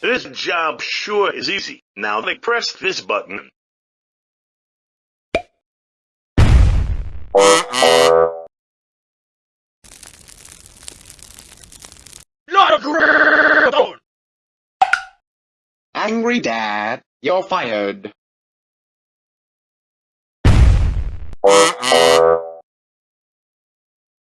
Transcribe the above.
This job sure is easy. Now they press this button. Not a! Angry Dad, you're fired.